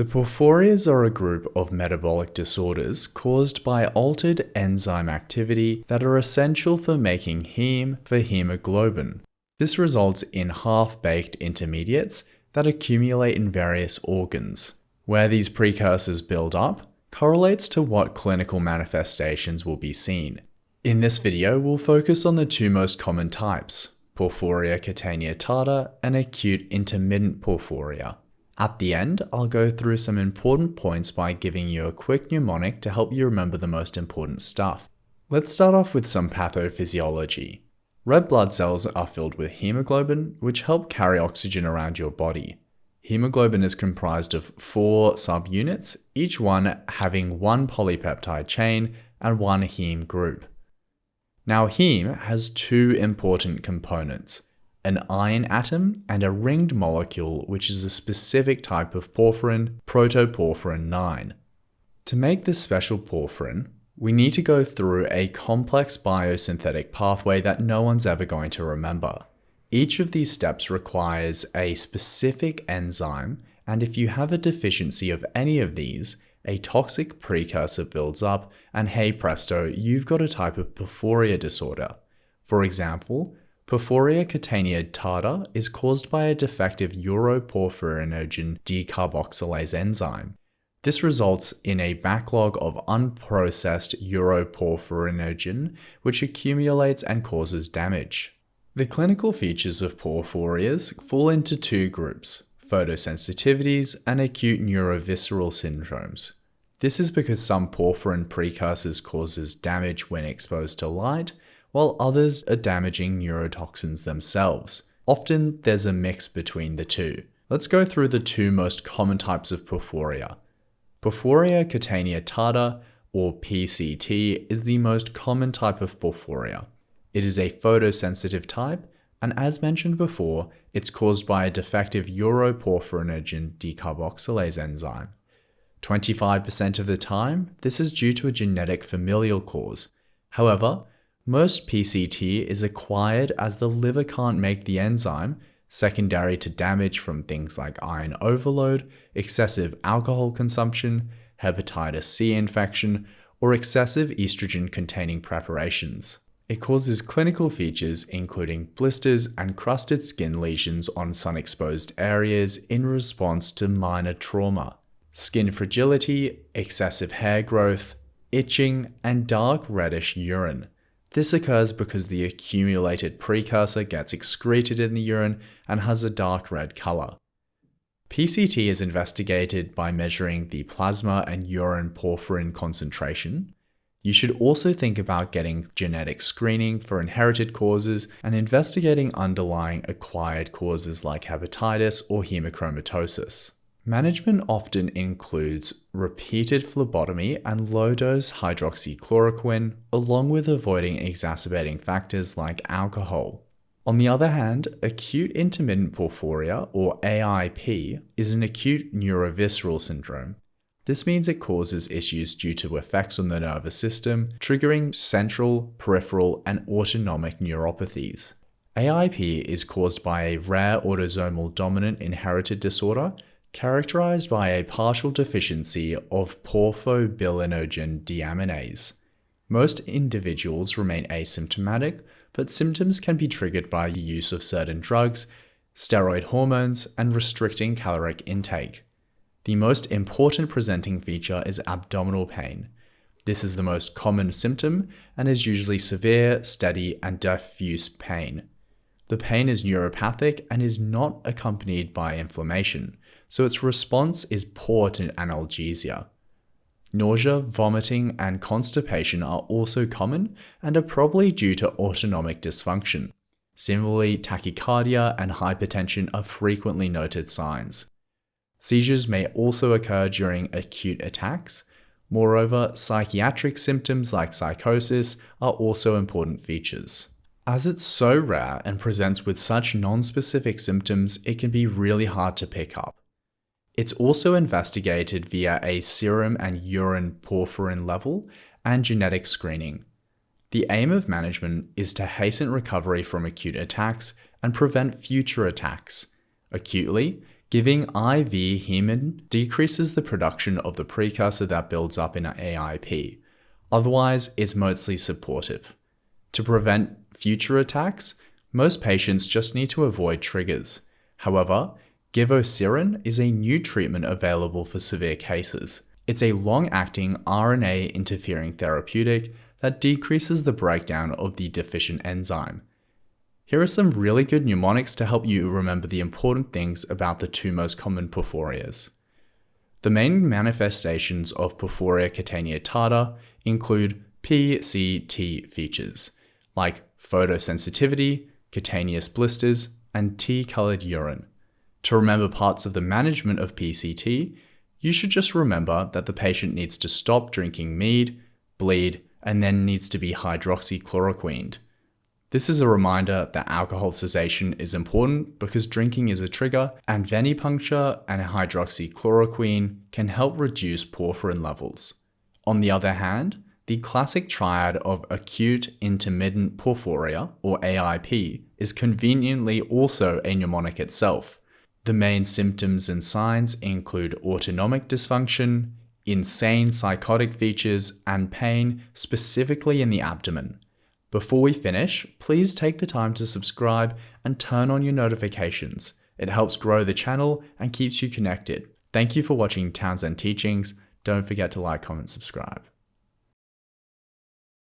The porphyrias are a group of metabolic disorders caused by altered enzyme activity that are essential for making heme for hemoglobin. This results in half-baked intermediates that accumulate in various organs. Where these precursors build up correlates to what clinical manifestations will be seen. In this video, we'll focus on the two most common types, porphyria cutanea tarda and acute intermittent porphyria. At the end, I'll go through some important points by giving you a quick mnemonic to help you remember the most important stuff. Let's start off with some pathophysiology. Red blood cells are filled with hemoglobin, which help carry oxygen around your body. Hemoglobin is comprised of four subunits, each one having one polypeptide chain and one heme group. Now heme has two important components, an iron atom, and a ringed molecule which is a specific type of porphyrin, protoporphyrin 9. To make this special porphyrin, we need to go through a complex biosynthetic pathway that no one's ever going to remember. Each of these steps requires a specific enzyme, and if you have a deficiency of any of these, a toxic precursor builds up, and hey presto, you've got a type of porphyria disorder. For example, Porphyria cutanea tarda is caused by a defective uroporphyrinogen decarboxylase enzyme. This results in a backlog of unprocessed uroporphyrinogen, which accumulates and causes damage. The clinical features of porphyrias fall into two groups, photosensitivities and acute neurovisceral syndromes. This is because some porphyrin precursors causes damage when exposed to light, while others are damaging neurotoxins themselves. Often there's a mix between the two. Let's go through the two most common types of porphyria. Porphyria cutanea tarda, or PCT, is the most common type of porphyria. It is a photosensitive type, and as mentioned before, it's caused by a defective uroporphyrinogen decarboxylase enzyme. 25% of the time, this is due to a genetic familial cause. However, most PCT is acquired as the liver can't make the enzyme, secondary to damage from things like iron overload, excessive alcohol consumption, hepatitis C infection, or excessive estrogen containing preparations. It causes clinical features including blisters and crusted skin lesions on sun exposed areas in response to minor trauma, skin fragility, excessive hair growth, itching, and dark reddish urine. This occurs because the accumulated precursor gets excreted in the urine and has a dark red color. PCT is investigated by measuring the plasma and urine porphyrin concentration. You should also think about getting genetic screening for inherited causes and investigating underlying acquired causes like hepatitis or hemochromatosis. Management often includes repeated phlebotomy and low-dose hydroxychloroquine, along with avoiding exacerbating factors like alcohol. On the other hand, acute intermittent porphyria, or AIP, is an acute neurovisceral syndrome. This means it causes issues due to effects on the nervous system, triggering central, peripheral, and autonomic neuropathies. AIP is caused by a rare autosomal dominant inherited disorder characterized by a partial deficiency of porphobilinogen deaminase. Most individuals remain asymptomatic, but symptoms can be triggered by the use of certain drugs, steroid hormones, and restricting caloric intake. The most important presenting feature is abdominal pain. This is the most common symptom and is usually severe, steady, and diffuse pain. The pain is neuropathic and is not accompanied by inflammation so its response is poor to analgesia. Nausea, vomiting, and constipation are also common and are probably due to autonomic dysfunction. Similarly, tachycardia and hypertension are frequently noted signs. Seizures may also occur during acute attacks. Moreover, psychiatric symptoms like psychosis are also important features. As it's so rare and presents with such non-specific symptoms, it can be really hard to pick up. It's also investigated via a serum and urine porphyrin level and genetic screening. The aim of management is to hasten recovery from acute attacks and prevent future attacks. Acutely, Giving IV hemin decreases the production of the precursor that builds up in AIP. Otherwise, it's mostly supportive. To prevent future attacks, most patients just need to avoid triggers. However, Givosiran is a new treatment available for severe cases. It's a long-acting RNA interfering therapeutic that decreases the breakdown of the deficient enzyme. Here are some really good mnemonics to help you remember the important things about the two most common porphyrias. The main manifestations of porphyria cutanea tarda include PCT features, like photosensitivity, cutaneous blisters, and T-colored urine. To remember parts of the management of PCT, you should just remember that the patient needs to stop drinking mead, bleed, and then needs to be hydroxychloroquined. This is a reminder that alcohol cessation is important because drinking is a trigger and venipuncture and hydroxychloroquine can help reduce porphyrin levels. On the other hand, the classic triad of acute intermittent porphyria, or AIP, is conveniently also a mnemonic itself. The main symptoms and signs include autonomic dysfunction, insane psychotic features, and pain, specifically in the abdomen. Before we finish, please take the time to subscribe and turn on your notifications. It helps grow the channel and keeps you connected. Thank you for watching Townsend Teachings. Don't forget to like, comment, subscribe.